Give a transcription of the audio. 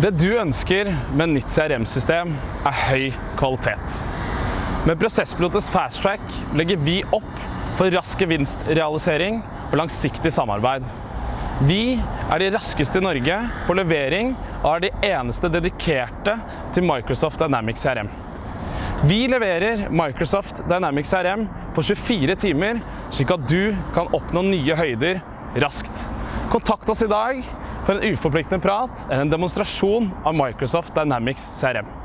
Det du ønsker med nytt CRM-system, er høy kvalitet. Med Prosesspilotets fasttrack legger vi opp for rask gevinstrealisering og langsiktig samarbeid. Vi er de raskeste i Norge på levering og er de eneste dedikerte til Microsoft Dynamics CRM. Vi leverer Microsoft Dynamics CRM på 24 timer, slik at du kan oppnå nye høyder raskt. Kontakt oss i dag for en uforpliktende prat eller en demonstrasjon av Microsoft Dynamics CRM.